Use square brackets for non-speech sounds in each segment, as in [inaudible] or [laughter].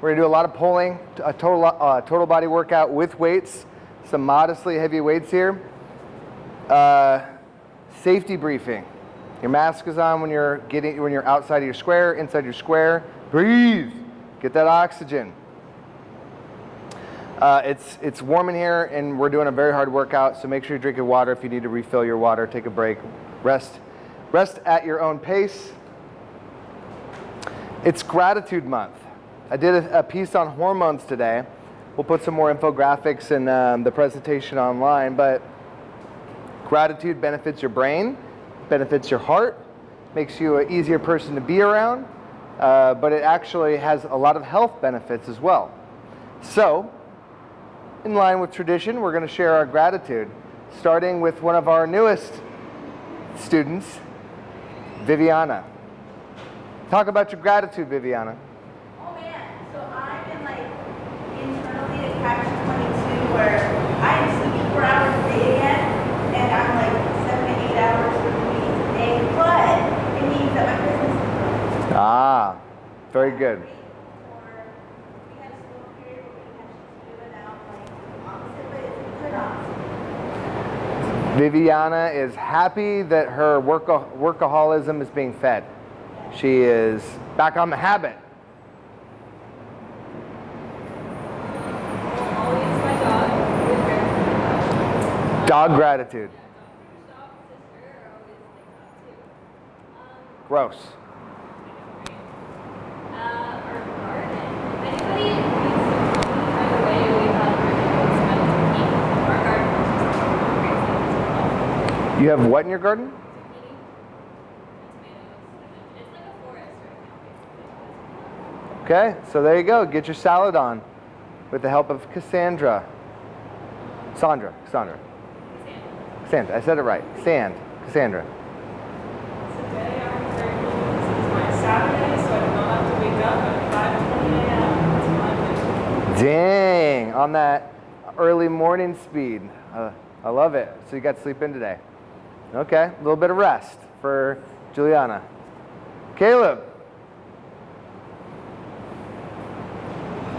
We're gonna do a lot of pulling, a total, uh, total body workout with weights, some modestly heavy weights here. Uh, safety briefing. Your mask is on when you're getting when you're outside of your square, inside your square. Breathe. Get that oxygen. Uh, it's it's warm in here, and we're doing a very hard workout. So make sure you drink your water. If you need to refill your water, take a break, rest, rest at your own pace. It's Gratitude Month. I did a, a piece on hormones today. We'll put some more infographics in um, the presentation online, but gratitude benefits your brain benefits your heart, makes you an easier person to be around, uh, but it actually has a lot of health benefits as well. So, in line with tradition, we're going to share our gratitude, starting with one of our newest students, Viviana. Talk about your gratitude, Viviana. Man, so I'm in like internally a catch 22 where I am sleeping four hours a day again, and I'm like seven to eight hours but it means that my business is growing. Ah, very good. Viviana is happy that her workaholism is being fed. She is back on the habit. Dog gratitude. Gross. You have what in your garden? Okay, so there you go. Get your salad on with the help of Cassandra. Sandra, Cassandra. Sand. I said it right. Sand. Cassandra. Dang, on that early morning speed. Uh, I love it. So you got to sleep in today. Okay, a little bit of rest for Juliana. Caleb.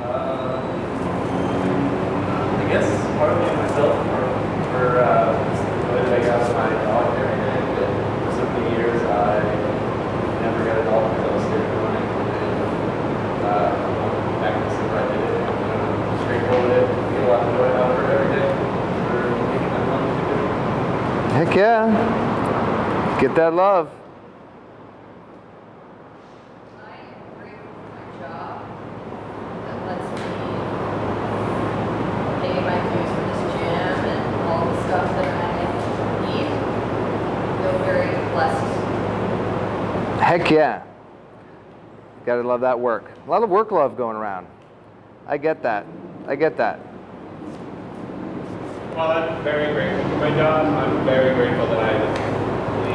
Uh, I guess partly myself for, for uh, the way that I got my dog every day. But for so many years, I never got a dog until I was scared of running. And uh, back in the summer, I did it straightforward it, get a lot of joy out of it every day for making that money to do. Heck yeah. Get that love. I am grateful for my job that lets me pay my dues for this gym and all the stuff that I need. I feel very love. Heck yeah. Gotta love that work. A lot of work love going around. I get that. I get that. While I'm very grateful for my job, I'm very grateful that I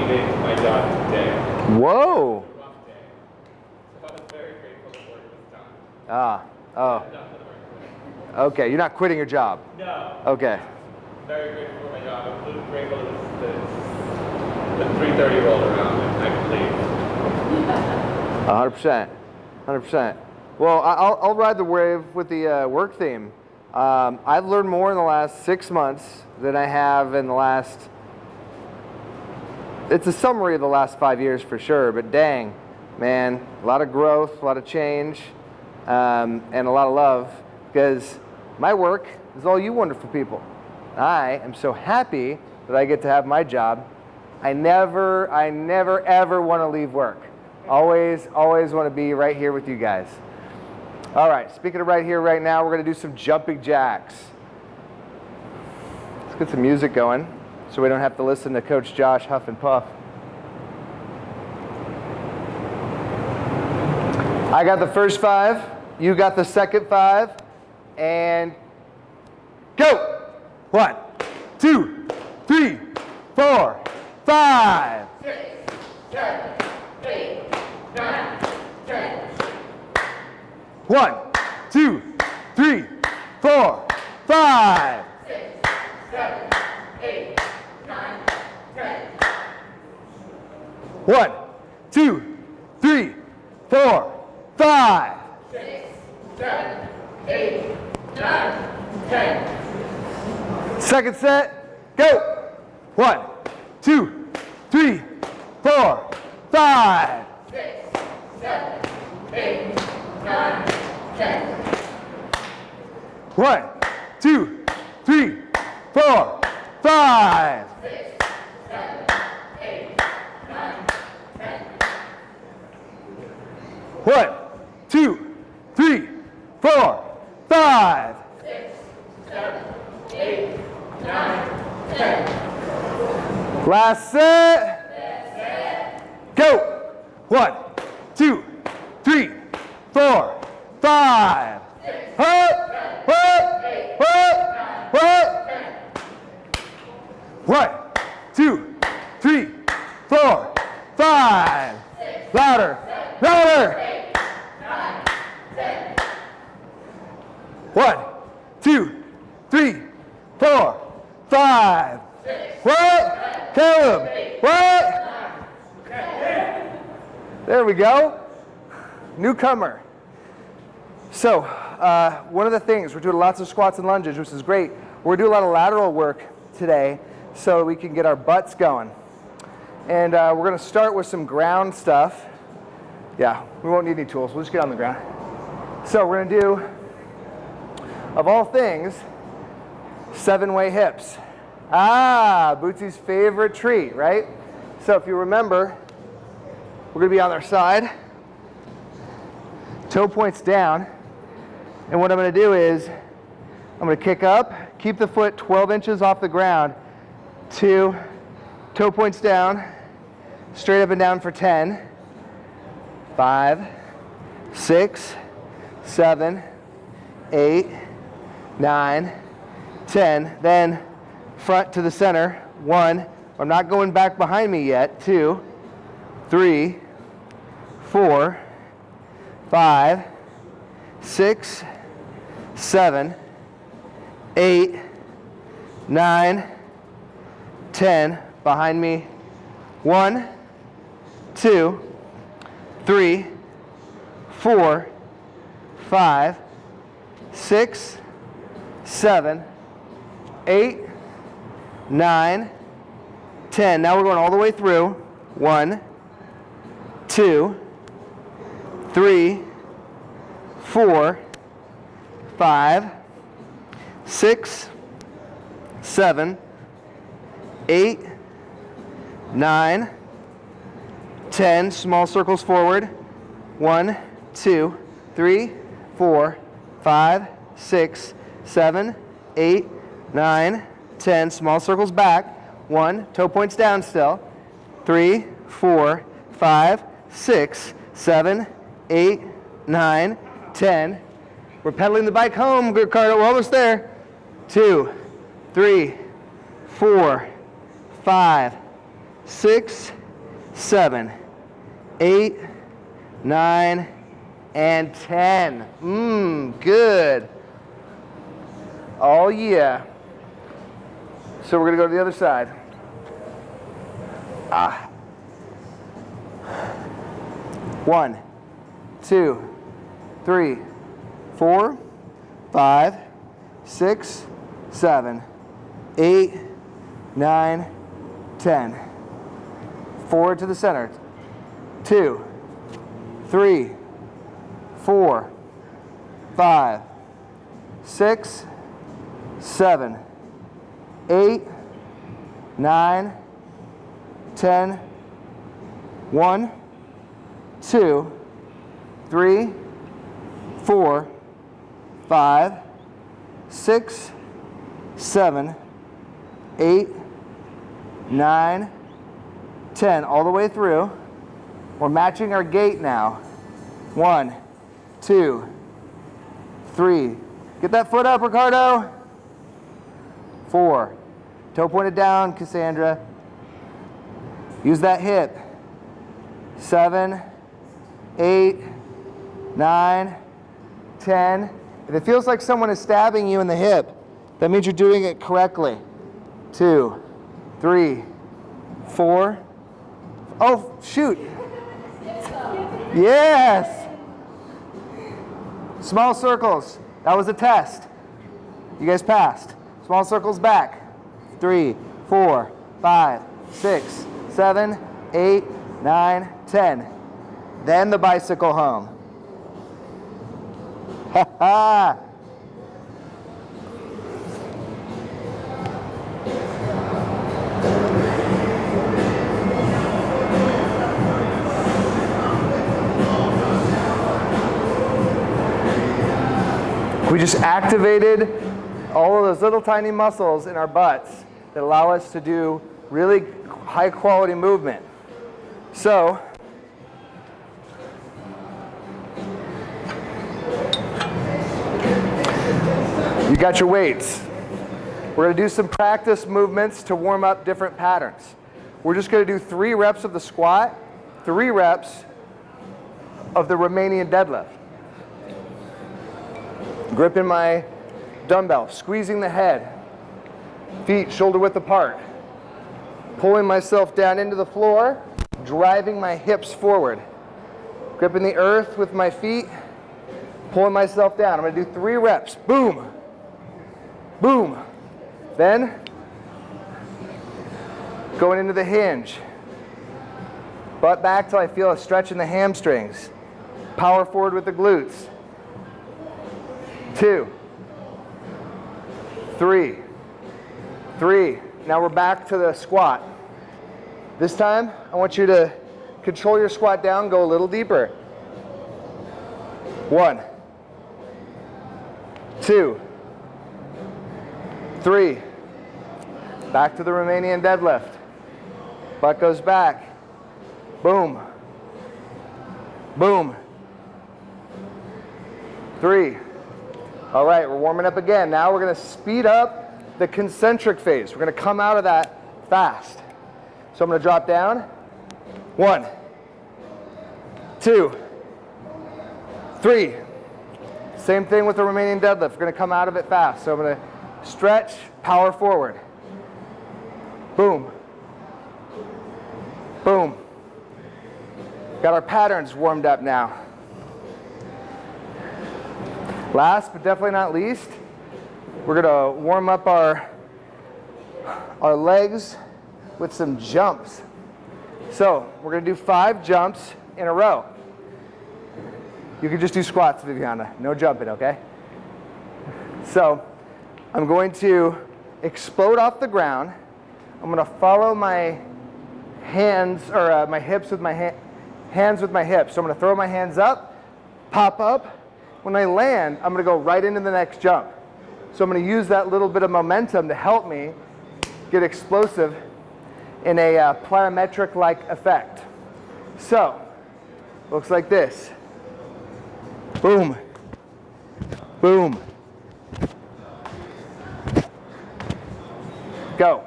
my job today. Whoa. So I'm very grateful that work was done. Ah. Oh. I'm done with work. Okay. You're not quitting your job. No. Okay. Very grateful for my job. I'm grateful that the, the 330 rolled around and I could leave. 100%. 100%. Well, I'll, I'll ride the wave with the uh, work theme. Um, I've learned more in the last six months than I have in the last. It's a summary of the last five years for sure, but dang, man, a lot of growth, a lot of change, um, and a lot of love because my work is all you wonderful people. I am so happy that I get to have my job. I never, I never, ever want to leave work. Always, always want to be right here with you guys. All right, speaking of right here, right now, we're going to do some jumping jacks. Let's get some music going so we don't have to listen to Coach Josh huff and puff. I got the first five, you got the second five, and go! One, two, three, four, five. One, two, three, four, five. One, two, three, four, five. Second set, go. One, two, three, four, five. One, two, three, four, five. One, two, three, four, five. Last set. Go. One, two, three, four, five. Up, up, up, up. One, two, three, four, five. Louder, louder. One, two, three, four, five. What? Caleb. What? There we go. Newcomer. So, uh, one of the things, we're doing lots of squats and lunges, which is great. We're doing a lot of lateral work today so we can get our butts going. And uh, we're to start with some ground stuff. Yeah, we won't need any tools. We'll just get on the ground. So we're to do, of all things, seven-way hips. Ah, Bootsy's favorite treat, right? So if you remember, we're to be on our side. Toe points down. And what I'm to do is I'm to kick up, keep the foot 12 inches off the ground. Two, toe points down, straight up and down for 10. Five, six, seven, eight, nine, 10. Then front to the center. One, I'm not going back behind me yet. Two, three, four, five, six, seven, eight, nine, ten. Behind me. One, two, three, four, five, six, seven, eight, nine, ten. Now we're going all the way through. One, two, three, four, five, six, seven, eight, nine, ten. Small circles forward. One, two, three, four, five, six, seven, eight, nine, ten. Small circles back. One, toe points down still. Three, four, five, six, seven, eight, nine, ten. We're pedaling the bike home, Ricardo. We're almost there. Two, three, four, five, six, seven, eight, nine, and ten. Mmm, good. Oh yeah. So we're gonna go to the other side. Ah. One, two, three, four, five, six, seven, eight, nine, ten. Forward to the center. Two, three, four, five, six, seven, eight, nine, ten, one, two, three, four, five, six, seven, eight, nine, ten, all the way through. We're matching our gait now. One, two, three. Get that foot up, Ricardo. Four. Toe pointed down, Cassandra. Use that hip. Seven, eight, nine, ten. If it feels like someone is stabbing you in the hip, that means you're doing it correctly. Two, three, four. Oh, shoot. Yes. Small circles. That was a test. You guys passed. Small circles back. Three, four, five, six, seven, eight, nine, ten. Then the bicycle home. [laughs] Ha ha! We just activated all of those little tiny muscles in our butts that allow us to do really high quality movement. So, you got your weights. We're going to do some practice movements to warm up different patterns. We're just going to do three reps of the squat, three reps of the Romanian deadlift. Gripping my dumbbell, squeezing the head, feet shoulder width apart, pulling myself down into the floor, driving my hips forward, gripping the earth with my feet, pulling myself down. I'm gonna do three reps. Boom, boom. Then, going into the hinge. Butt back till I feel a stretch in the hamstrings. Power forward with the glutes. Two, three, three. Now we're back to the squat. This time, I want you to control your squat down, go a little deeper. One, two, three. Back to the Romanian deadlift. Butt goes back. Boom. Boom. Three. All right, we're warming up again. Now we're gonna speed up the concentric phase. We're gonna come out of that fast. So I'm gonna drop down. One, two, three. Same thing with the Romanian deadlift. We're gonna come out of it fast. So I'm gonna stretch, power forward. Boom. Boom. Got our patterns warmed up now. Last but definitely not least, we're gonna warm up our, our legs with some jumps. So we're gonna do five jumps in a row. You can just do squats, Viviana, no jumping, okay? So I'm going to explode off the ground. I'm gonna follow my hands, or uh, my hips with my ha hands with my hips. So I'm gonna throw my hands up, pop up, when I land, I'm gonna go right into the next jump. So I'm gonna use that little bit of momentum to help me get explosive in a uh, plyometric-like effect. So, looks like this. Boom, boom. Go.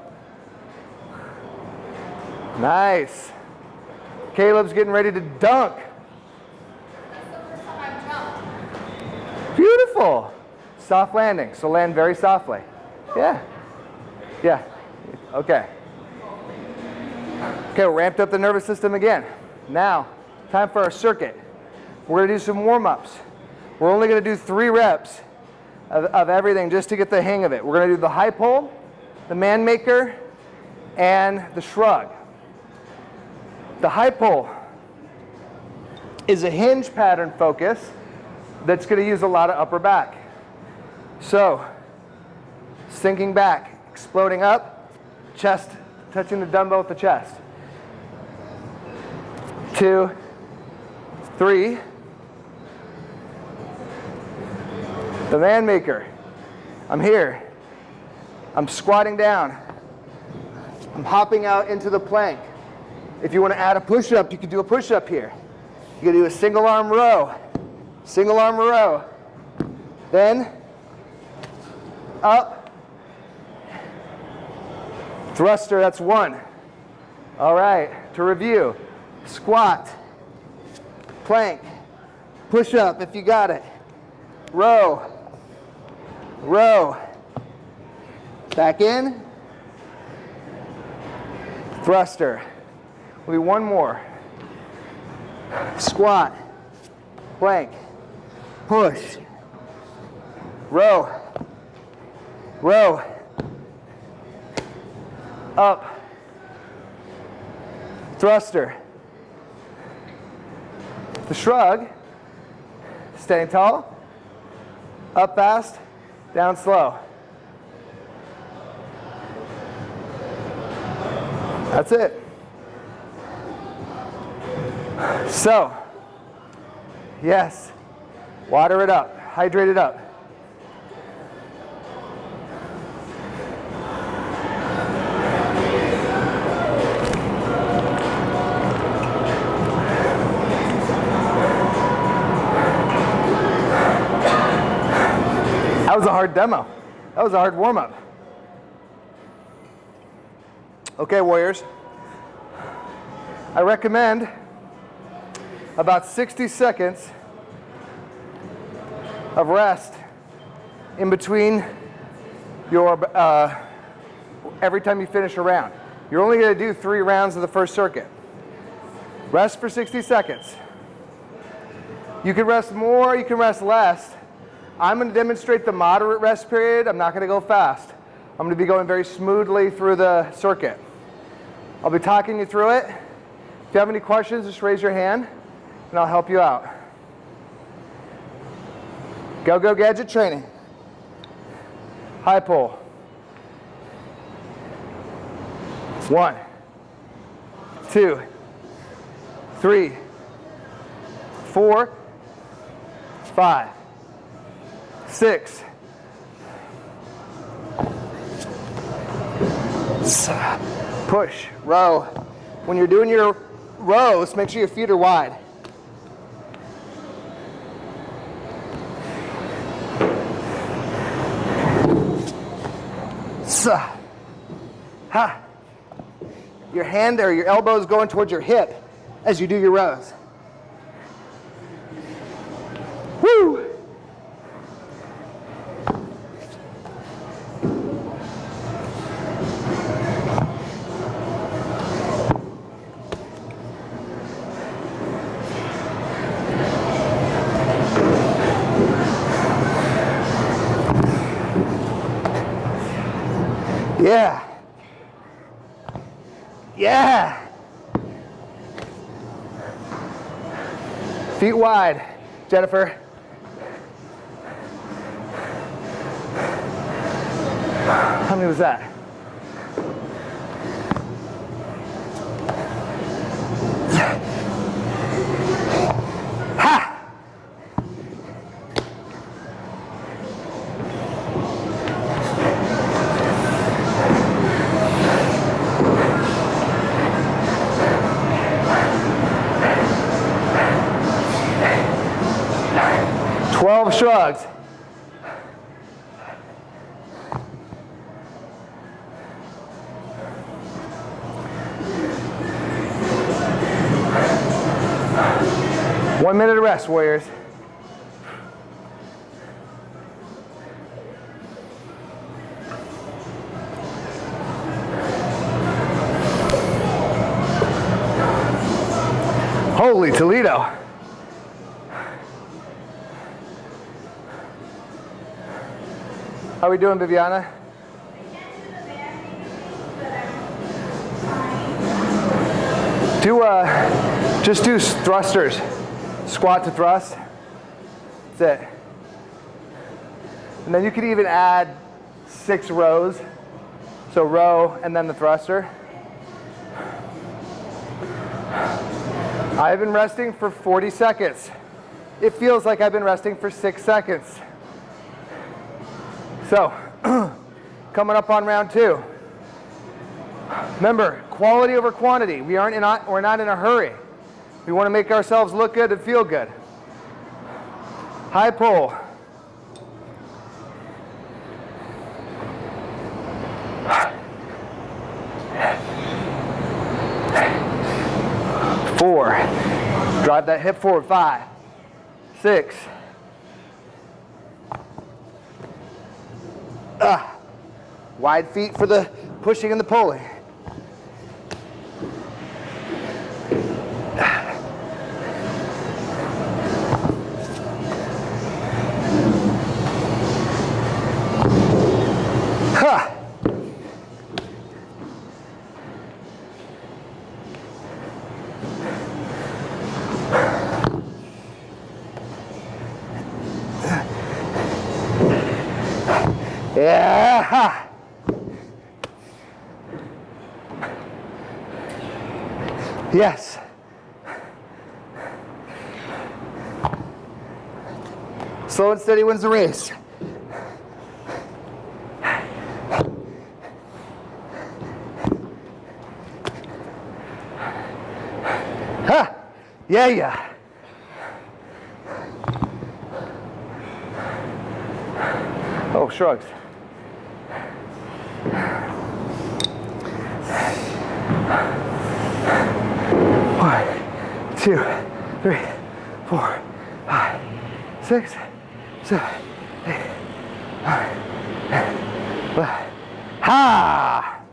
Nice. Caleb's getting ready to dunk. Beautiful. Soft landing. So land very softly. Yeah. Yeah. Okay. Okay, ramped up the nervous system again. Now, time for our circuit. We're to do some warm-ups. We're only going to do three reps of, of everything just to get the hang of it. We're going to do the high pull, the man maker, and the shrug. The high pull is a hinge pattern focus that's going to use a lot of upper back. So, sinking back, exploding up, chest touching the dumbbell with the chest. Two, three. The man maker. I'm here. I'm squatting down. I'm hopping out into the plank. If you want to add a push-up, you can do a push-up here. You can do a single arm row. Single arm row. Then up. Thruster, that's one. All right, to review. Squat, plank, push up if you got it. Row, row. Back in. Thruster. We'll do one more. Squat, plank, push, row, row, up, thruster, the shrug, staying tall, up fast, down slow. That's it. So, yes, water it up, hydrate it up. That was a hard demo. That was a hard warm up. Okay, Warriors. I recommend about 60 seconds of rest in between your uh, every time you finish a round. You're only to do three rounds of the first circuit. Rest for 60 seconds. You can rest more, you can rest less. I'm going to demonstrate the moderate rest period. I'm not going to go fast. I'm to be going very smoothly through the circuit. I'll be talking you through it. If you have any questions, just raise your hand and I'll help you out. Go Go Gadget training. High pull. One, two, three, four, five, six, push, row. When you're doing your rows, make sure your feet are wide. Ha. Your hand or your elbow is going towards your hip as you do your rows. Woo! Yeah. Yeah. Feet wide, Jennifer. How many was that? Twelve shrugs. One minute of rest, Warriors. Holy Toledo. How we doing, Viviana? Do uh, just do thrusters, squat to thrust. That's it. And then you could even add six rows. So row and then the thruster. I've been resting for 40 seconds. It feels like I've been resting for six seconds. So, [clears throat] coming up on round two. Remember, quality over quantity. We aren't in a, we're not in a hurry. We want to make ourselves look good and feel good. High pull. Four. Drive that hip forward. Five, six. Ah. Wide feet for the pushing and the pulling. Yeah. Yes. Slow and steady wins the race. Ha! Yeah, yeah. Oh, shrugs. Two, three, four, five, six, seven, eight, nine, ten, eleven. Ha!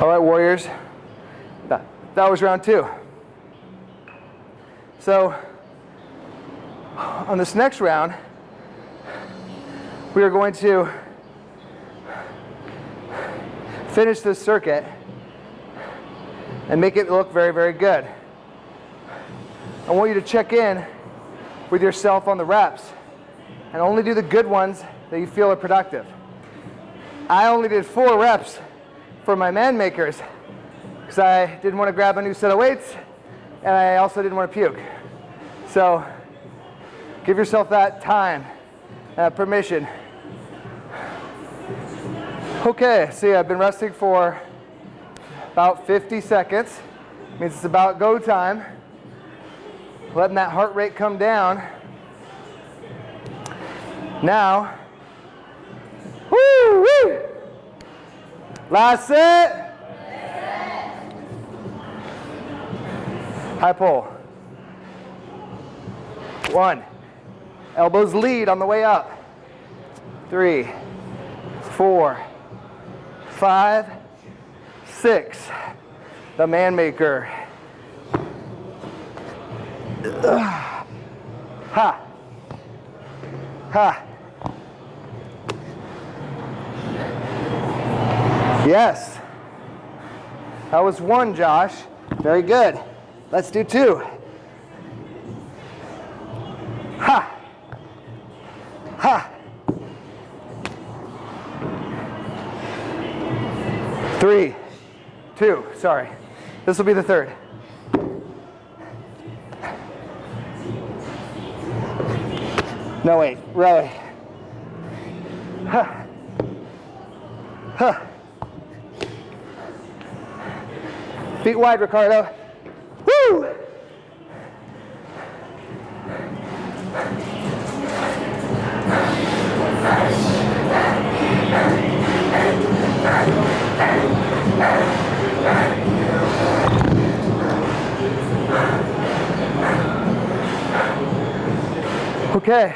All right, Warriors. That, that was round two. So, on this next round, we are going to finish this circuit and make it look very, very good. I want you to check in with yourself on the reps and only do the good ones that you feel are productive. I only did four reps for my man makers because I didn't want to grab a new set of weights and I also didn't want to puke. So give yourself that time, that permission. Okay, see, I've been resting for about 50 seconds. Means it's about go time. Letting that heart rate come down. Now, woo, woo. Last set. High pull. One. Elbows lead on the way up. Three, four, five, six. The man maker. Ha. Ha. Yes. That was one, Josh. Very good. Let's do two. Ha. Ha. Three, two, sorry. This will be the third. No, wait, really. Ha. Ha. Feet wide, Ricardo. Woo! Okay.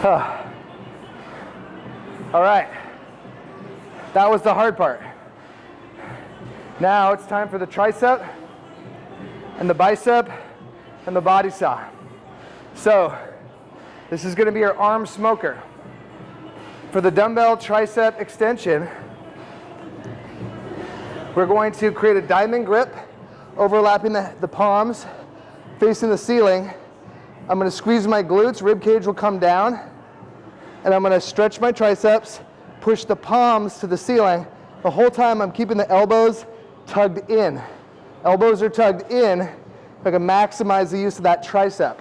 [sighs] All right. That was the hard part. Now it's time for the tricep and the bicep and the body saw. So this is going to be your arm smoker. For the dumbbell tricep extension, we're going to create a diamond grip overlapping the, the palms, facing the ceiling. I'm going to squeeze my glutes, rib cage will come down, and I'm going to stretch my triceps, push the palms to the ceiling. The whole time I'm keeping the elbows tugged in. Elbows are tugged in. I can maximize the use of that tricep.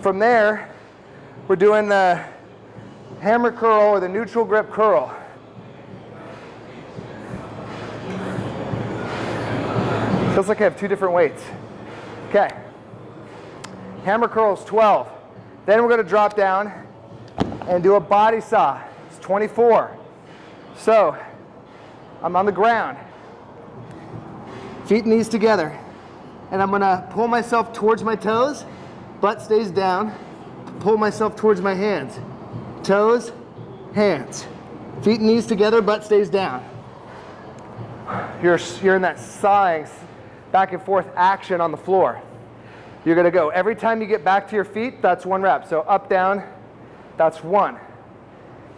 From there, we're doing the hammer curl or the neutral grip curl. Feels like I have two different weights. Okay. Hammer curls 12. Then we're going to drop down and do a body saw. It's 24. So I'm on the ground, feet and knees together, and I'm to pull myself towards my toes, butt stays down, pull myself towards my hands, toes, hands. Feet and knees together, butt stays down. You're, you're in that sawing, back and forth action on the floor. You're gonna go, every time you get back to your feet, that's one rep. So up, down, that's one.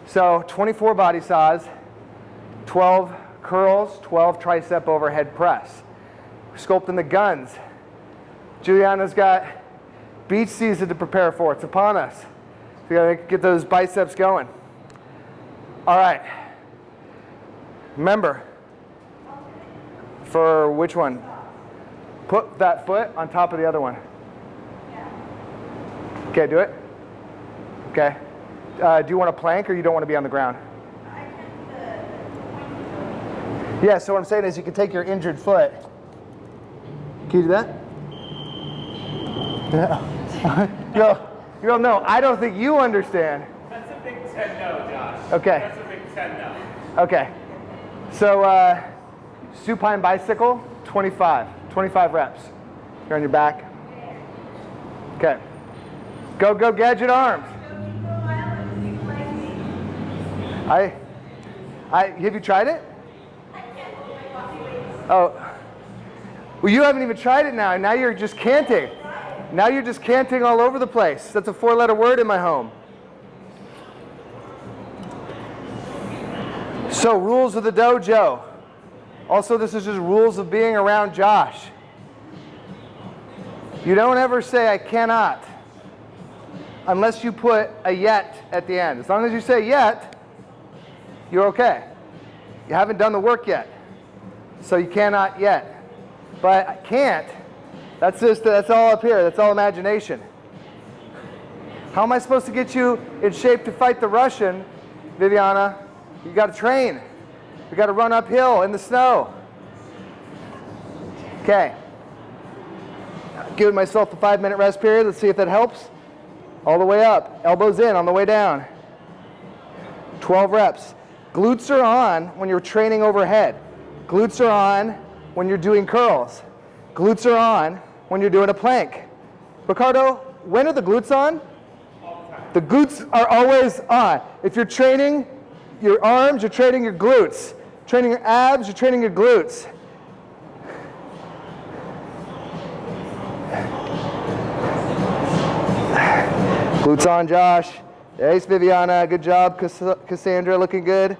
So 24 body saws, 12 curls, 12 tricep overhead press. Sculpting the guns. Juliana's got beach season to prepare for. It's upon us. So we gotta get those biceps going. All right. Remember, for which one? Put that foot on top of the other one. Okay, do it. Okay. Uh, do you want a plank or you don't want to be on the ground? Yeah, so what I'm saying is you can take your injured foot. Can you do that? Yeah. [laughs] you go, you go, no, I don't think you understand. That's a big 10 no, Josh. Okay. That's a big 10 no. Okay. So, uh, supine bicycle, 25. 25 reps. You're on your back. Okay. Go, go, gadget arms. I, I, have you tried it? Oh, well, you haven't even tried it now. Now you're just canting. Now you're just canting all over the place. That's a four letter word in my home. So, rules of the dojo. Also, this is just rules of being around Josh. You don't ever say, I cannot, unless you put a yet at the end. As long as you say yet, you're okay. You haven't done the work yet, so you cannot yet. But I can't, that's just, that's all up here, that's all imagination. How am I supposed to get you in shape to fight the Russian, Viviana? You got to train. You got to run uphill in the snow. Okay. Giving myself a five minute rest period. Let's see if that helps. All the way up. Elbows in on the way down. 12 reps. Glutes are on when you're training overhead. Glutes are on when you're doing curls. Glutes are on when you're doing a plank. Ricardo, when are the glutes on? The glutes are always on. If you're training your arms, you're training your glutes. Training your abs, you're training your glutes. Glutes on, Josh. Nice, Viviana. Good job, Cass Cassandra. Looking good.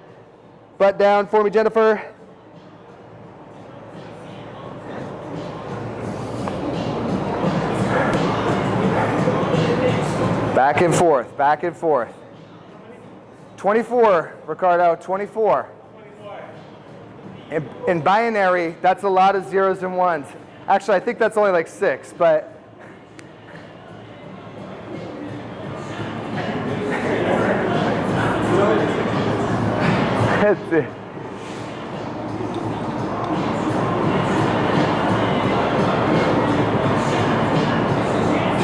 Butt down for me, Jennifer. Back and forth, back and forth. 24, Ricardo, 24. In, in binary, that's a lot of zeros and ones. Actually, I think that's only like six, but. [laughs] That's it.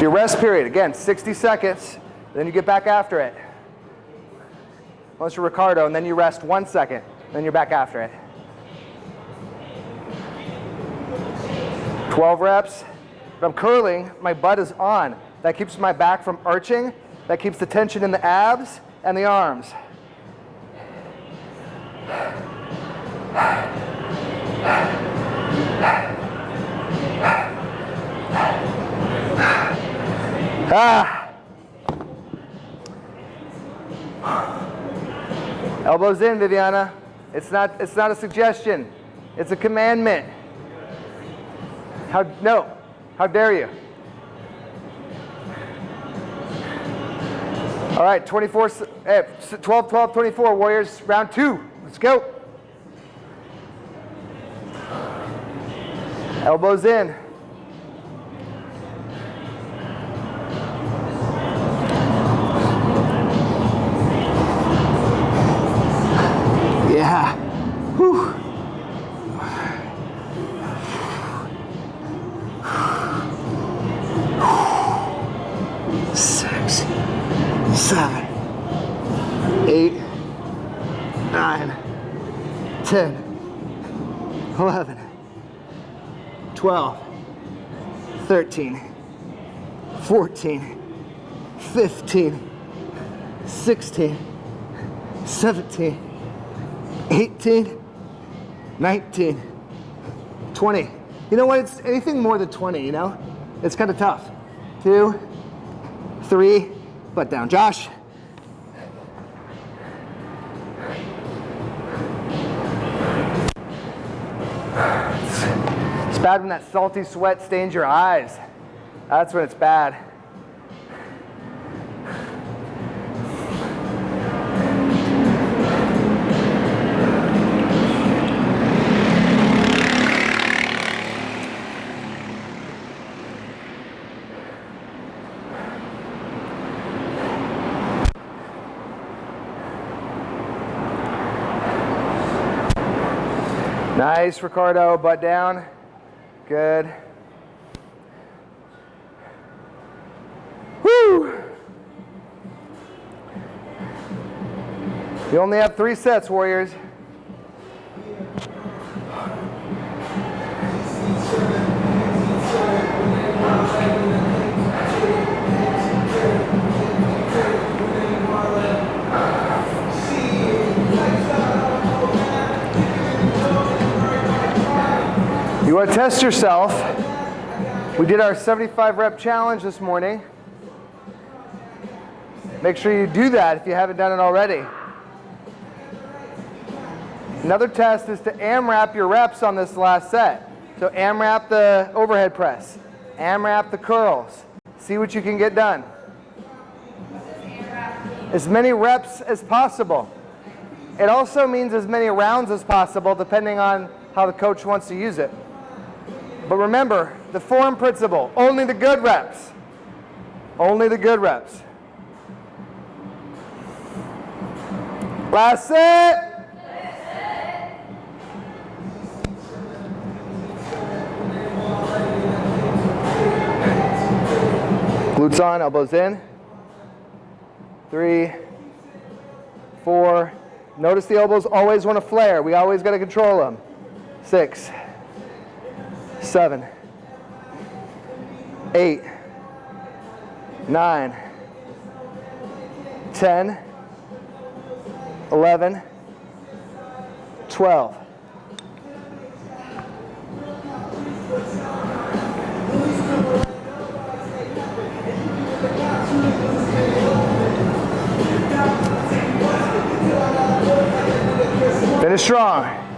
Your rest period, again, 60 seconds, then you get back after it. Unless you're Ricardo, and then you rest one second, then you're back after it. 12 reps. If I'm curling, my butt is on. That keeps my back from arching. That keeps the tension in the abs and the arms. Ah. Elbows in, Viviana. It's not, it's not a suggestion. It's a commandment. How, no, how dare you? All right, 24, eh, 12, 12, 24, Warriors, round two. Let's go. Elbows in. 14, 15, 16, 17, 18, 19, 20. You know what, it's anything more than 20, you know? It's kind of tough. Two, three, butt down. Josh. It's bad when that salty sweat stains your eyes. That's when it's bad. Nice, Ricardo. Butt down. Good. Woo! You only have three sets, Warriors. You want to test yourself. We did our 75 rep challenge this morning. Make sure you do that if you haven't done it already. Another test is to AMRAP your reps on this last set. So AMRAP the overhead press, AMRAP the curls. See what you can get done. As many reps as possible. It also means as many rounds as possible depending on how the coach wants to use it. But remember, the form principle, only the good reps. Only the good reps. Last set. Glutes on, elbows in. Three, four. Notice the elbows always want to flare. We always got to control them. Six, seven, eight, nine, ten, eleven, twelve. Finish strong.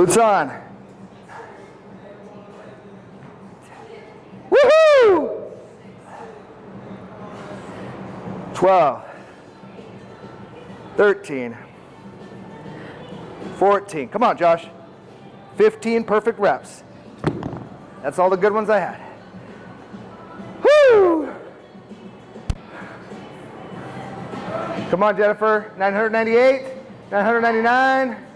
Glutes on. Woohoo! 12, 13, 14. Come on, Josh. 15 perfect reps. That's all the good ones I had. Woo! Come on, Jennifer. 998, 999.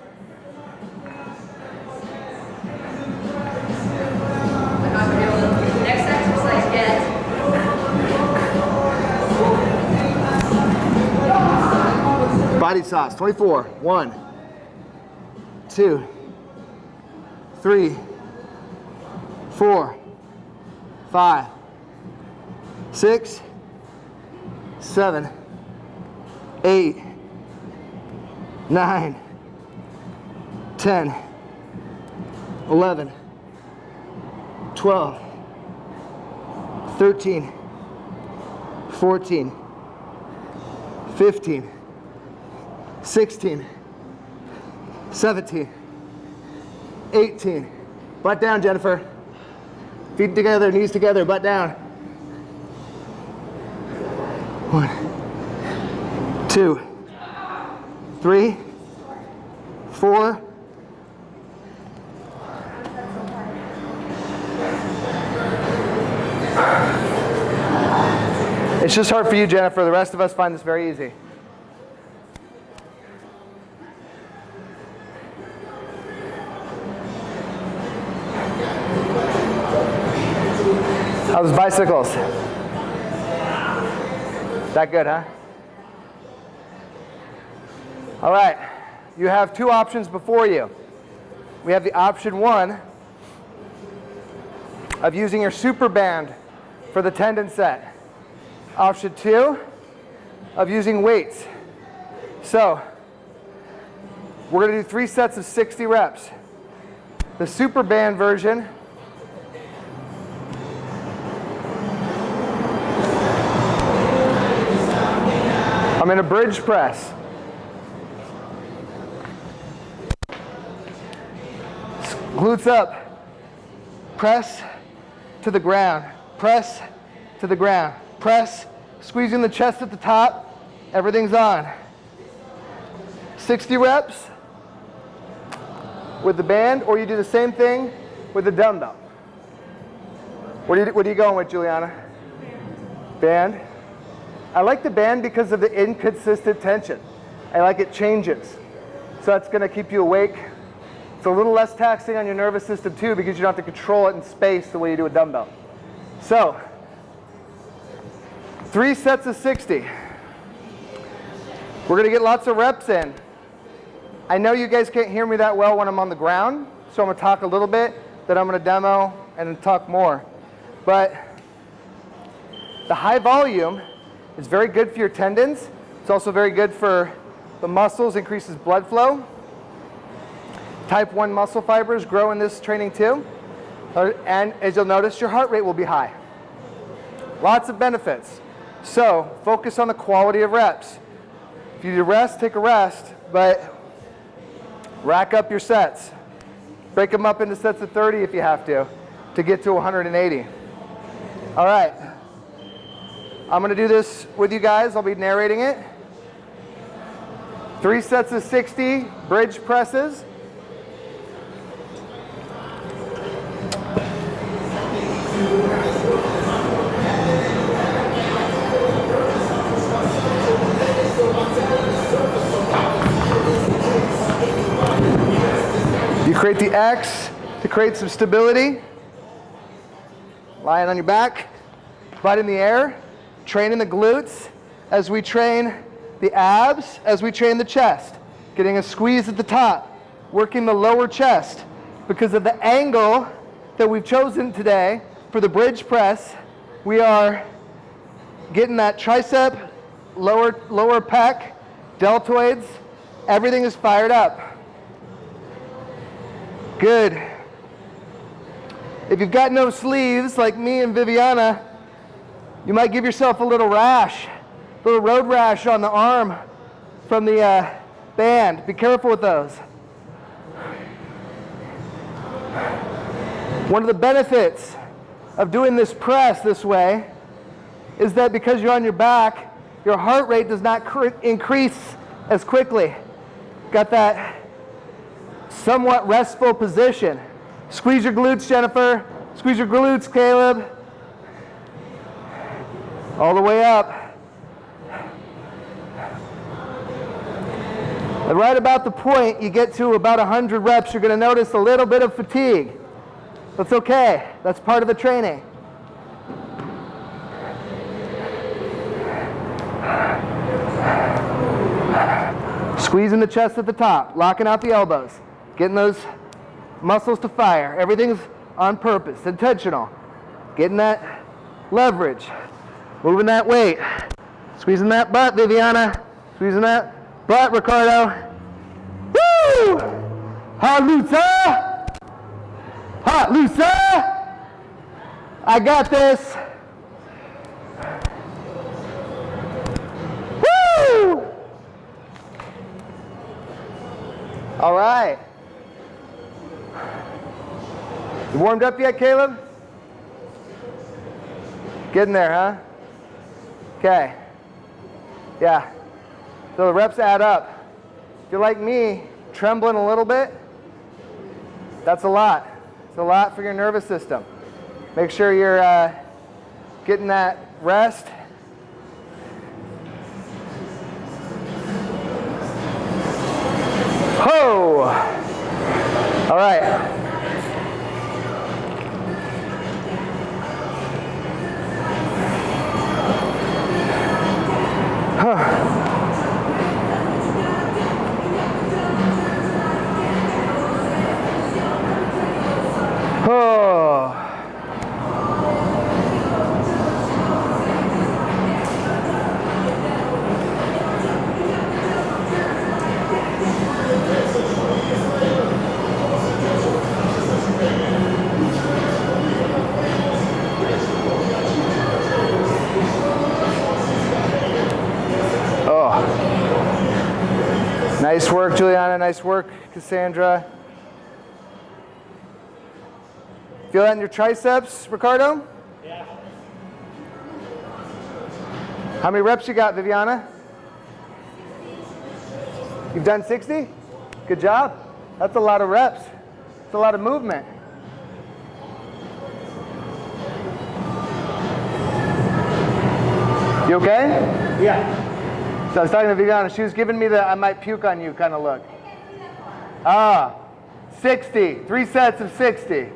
Body sauce, 24. One, two, three, four, five, six, seven, eight, nine, ten, eleven, twelve, thirteen, fourteen, fifteen. 16, 17, 18. Butt down, Jennifer. Feet together, knees together, butt down. One, two, three, four. It's just hard for you, Jennifer. The rest of us find this very easy. How's bicycles? That good, huh? All right. you have two options before you. We have the option one of using your super band for the tendon set. Option two of using weights. So, we're gonna do three sets of 60 reps. The super band version I'm in a bridge press. Glutes up. Press to the ground. Press to the ground. Press, squeezing the chest at the top. Everything's on. 60 reps with the band, or you do the same thing with the dumbbell. What are you, what are you going with, Juliana? Band. I like the band because of the inconsistent tension. I like it changes. So that's going to keep you awake. It's a little less taxing on your nervous system too because you don't have to control it in space the way you do a dumbbell. So, three sets of 60. We're going to get lots of reps in. I know you guys can't hear me that well when I'm on the ground, so I'm going to talk a little bit, then I'm going to demo and talk more. But the high volume is very good for your tendons. It's also very good for the muscles, increases blood flow. Type 1 muscle fibers grow in this training too. Uh, And as you'll notice, your heart rate will be high. Lots of benefits. So focus on the quality of reps. If you need rest, take a rest, but rack up your sets. Break them up into sets of 30 if you have to, to get to 180. All right. I'm going to do this with you guys. I'll be narrating it. Three sets of 60 bridge presses. You create the X to create some stability. Lying on your back, butt in the air, training the glutes as we train the abs, as we train the chest. Getting a squeeze at the top, working the lower chest. Because of the angle that we've chosen today for the bridge press, we are getting that tricep, lower, lower pec, deltoids, everything is fired up. Good. If you've got no sleeves like me and Viviana, you might give yourself a little rash, a little road rash on the arm from the uh, band. Be careful with those. One of the benefits of doing this press this way is that because you're on your back, your heart rate does not cr- increase as quickly. Got that somewhat restful position. Squeeze your glutes, Jennifer. Squeeze your glutes, Caleb. All the way up. And right about the point you get to about 100 reps, you're going to notice a little bit of fatigue. That's okay. That's part of the training. Squeezing the chest at the top, locking out the elbows, getting those muscles to fire. Everything's on purpose, intentional. Getting that leverage, moving that weight, squeezing that butt, Viviana, squeezing that butt, Ricardo. Woo! Hot Lusa! Hot Lusa! I got this. Woo! All right. You warmed up yet, Caleb? Getting there, huh? Okay. Yeah. So the reps add up. If you're like me, trembling a little bit, that's a lot. It's a lot for your nervous system. Make sure you're uh, getting that rest. Ho! All right. Nice work, Cassandra. Feel that in your triceps, Ricardo? Yeah. How many reps you got, Viviana? You've done 60? Good job. That's a lot of reps. It's a lot of movement. You okay? Yeah. So I was talking to Viviana. She was giving me the I might puke on you kind of look. Ah, 60. Three sets of 60.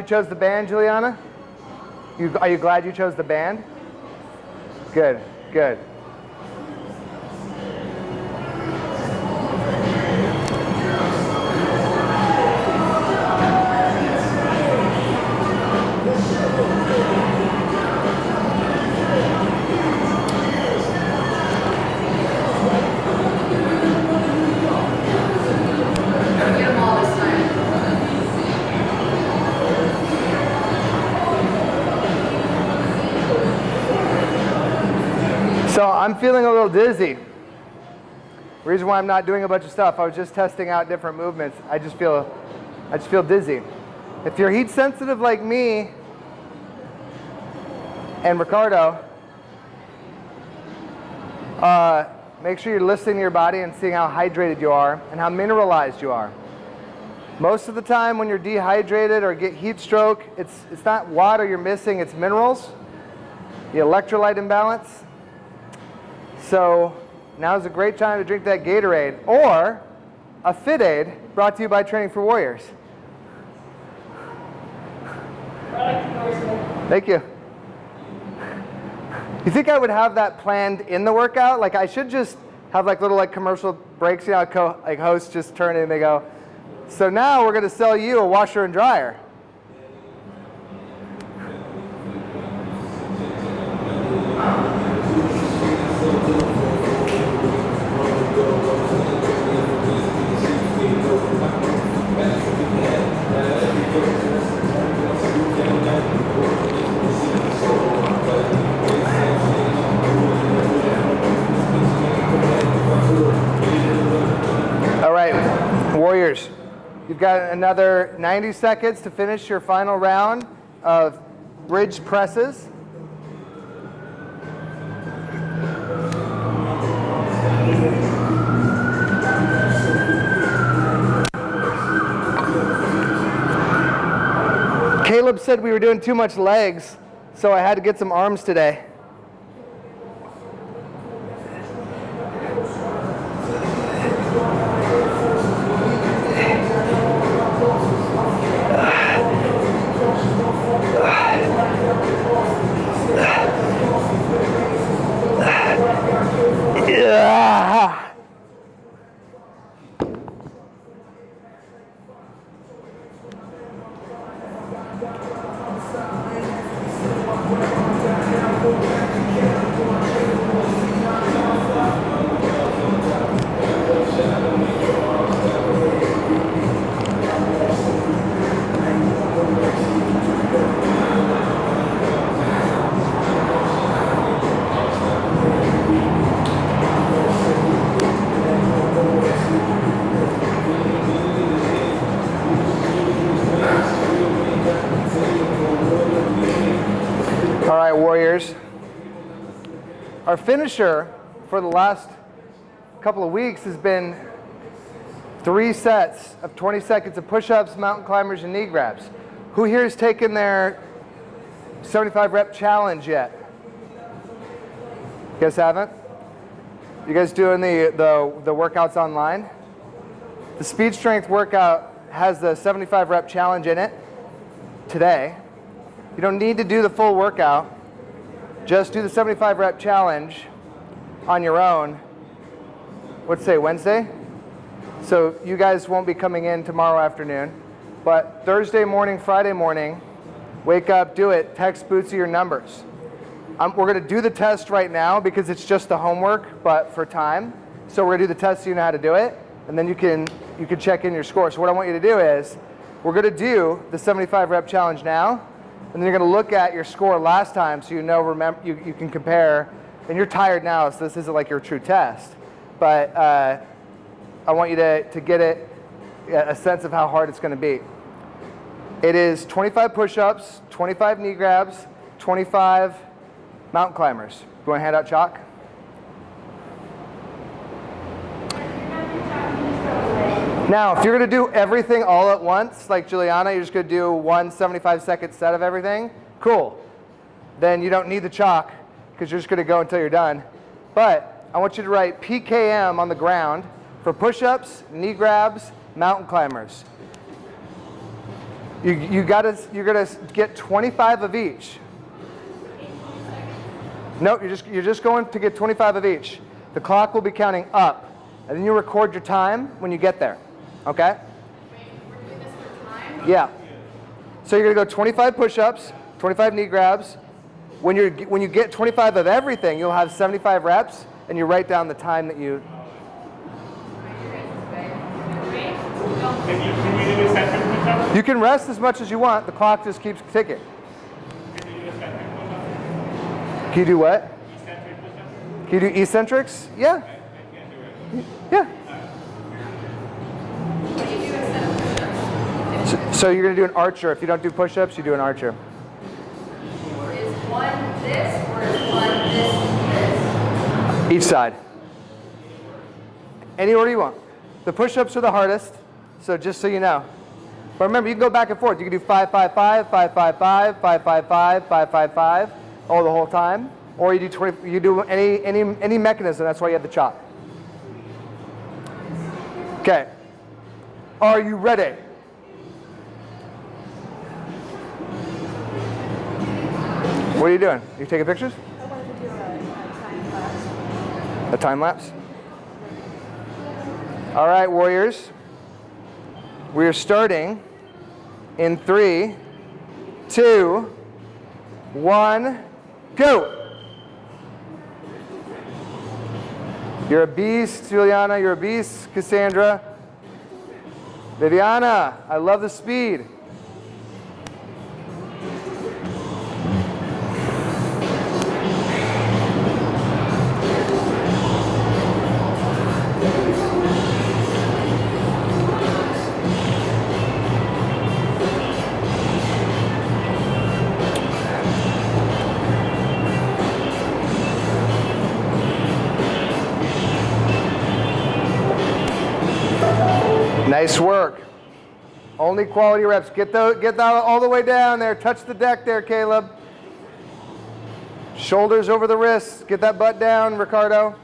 You chose the band, Juliana? You, are you glad you chose the band? Good, good. Feeling a little dizzy. Reason why I'm not doing a bunch of stuff, I was just testing out different movements. I just feel, I just feel dizzy. If you're heat sensitive like me and Ricardo, uh, make sure you're listening to your body and seeing how hydrated you are and how mineralized you are. Most of the time when you're dehydrated or get heat stroke, it's, it's not water you're missing, it's minerals, the electrolyte imbalance. So now is a great time to drink that Gatorade or a FitAid brought to you by Training for Warriors. Thank you. [laughs] You think I would have that planned in the workout? Like I should just have like little like commercial breaks, you know, like hosts just turn in and they go, so now we're going to sell you a washer and dryer. You've got another 90 seconds to finish your final round of bridge presses. Caleb said we were doing too much legs, so I had to get some arms today. Our finisher for the last couple of weeks has been three sets of 20 seconds of push-ups, mountain climbers, and knee grabs. Who here has taken their 75 rep challenge yet? You guys haven't? You guys doing the, the, the workouts online? The speed strength workout has the 75 rep challenge in it today. You don't need to do the full workout. Just do the 75 rep challenge on your own what's say Wednesday? So you guys won't be coming in tomorrow afternoon, but Thursday morning, Friday morning, wake up, do it. Text Bootsy your numbers. Um, we're going to do the test right now because it's just the homework, but for time. So we're to do the test so you know how to do it, and then you can you can check in your score. So what I want you to do is we're going to do the 75 rep challenge now, and then you're going to look at your score last time so you know remember you, you can compare. And you're tired now, so this isn't like your true test, but uh, I want you to to get it a sense of how hard it's going to be. It is 25 push-ups, 25 knee grabs, 25 mountain climbers. You want to hand out chalk? Now, if you're going to do everything all at once, like Juliana, you're just going to do one 75 second set of everything, cool. Then you don't need the chalk because you're just going to go until you're done. But I want you to write PKM on the ground for push-ups, knee grabs, mountain climbers. You, you gotta, you're going to get 25 of each. No, you're just, you're just going to get 25 of each. The clock will be counting up. And then you record your time when you get there. Okay? Wait, we're doing this for time? Yeah. So you're going to go 25 push-ups, 25 knee grabs. When, you're, when you get 25 of everything, you'll have 75 reps, and you write down the time that you... Ready? Go. Can you, can you do a second push-up? You can rest as much as you want. The clock just keeps ticking. Can you do a second push-up? Can you do what? Can you do eccentrics? Yeah. What do you do instead of push-ups? So, so you're going to do an archer. If you don't do push-ups, you do an archer. Is one this or is one this, this? Each side. Any order you want. The push-ups are the hardest, so just so you know. But remember, you can go back and forth. You can do 555, 555, 555, 555, all the whole time. Or you do 20, you do any, any, any mechanism, that's why you have the chop. Okay. Are you ready? What are you doing? you taking pictures? I wanted to do a, time class. A time lapse? All right, Warriors. We are starting in three, two, one, go. You're a beast, Juliana. You're a beast, Cassandra. Viviana, I love the speed. Only quality reps. Get, the, get that all the way down there. Touch the deck there, Caleb. Shoulders over the wrists. Get that butt down, Ricardo.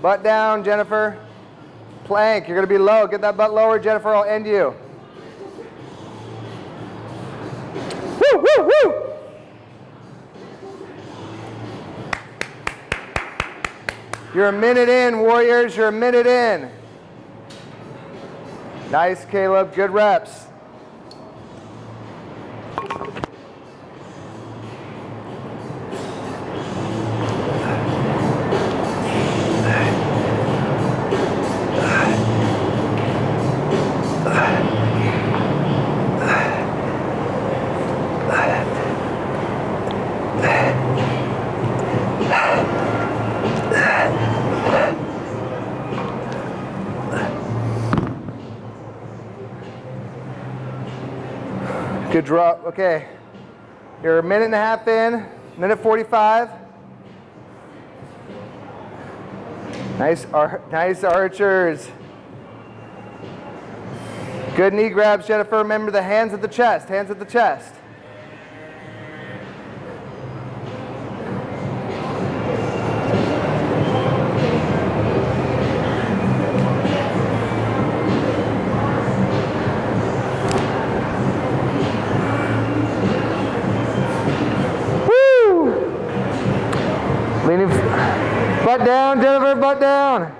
Butt down, Jennifer. Plank. You're going to be low. Get that butt lower, Jennifer. I'll end you. Woo, woo, woo. You're a minute in, Warriors. You're a minute in. Nice, Caleb. Good reps. Okay. You're a minute and a half in, minute 45. Nice, ar nice archers. Good knee grabs, Jennifer. Remember the hands at the chest, hands at the chest. Jennifer, butt down.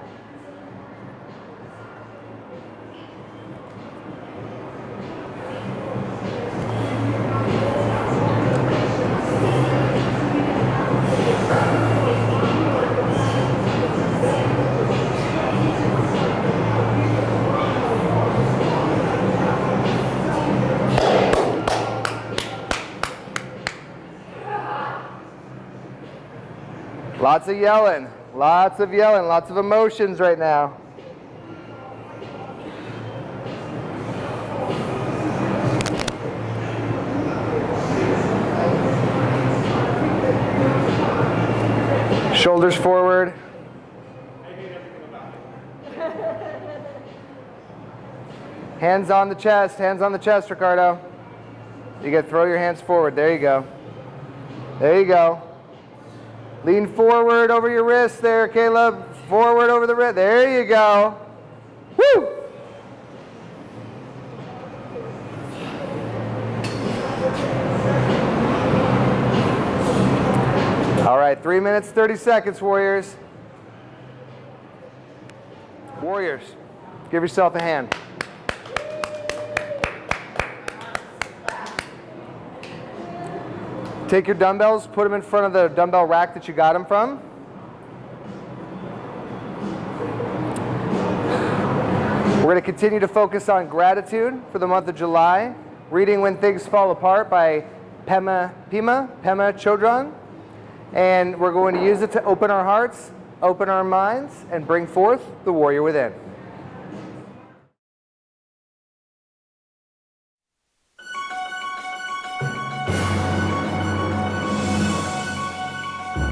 Lots of yelling. Lots of yelling. Lots of emotions right now. Shoulders forward. [laughs] Hands on the chest, hands on the chest, Ricardo. You gotta throw your hands forward. There you go. There you go. Lean forward over your wrist there, Caleb. Forward over the wrist. There you go. Woo! All right, three minutes, 30 seconds, Warriors. Warriors, give yourself a hand. Take your dumbbells, put them in front of the dumbbell rack that you got them from. We're going to continue to focus on gratitude for the month of July, reading When Things Fall Apart by Pema, Pima, Pema Chodron. And we're going to use it to open our hearts, open our minds, and bring forth the warrior within.